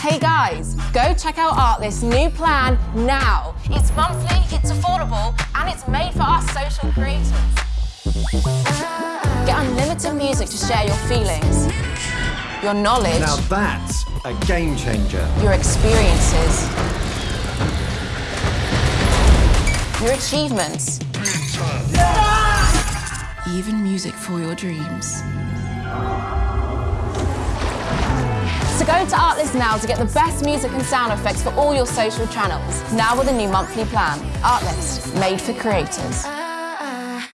Hey guys, go check out Artlist's new plan now. It's monthly, it's affordable, and it's made for our social creators. Get unlimited music to share your feelings, your knowledge, Now that's a game changer. your experiences, your achievements, even music for your dreams. Go to Artlist now to get the best music and sound effects for all your social channels. Now with a new monthly plan. Artlist, made for creators.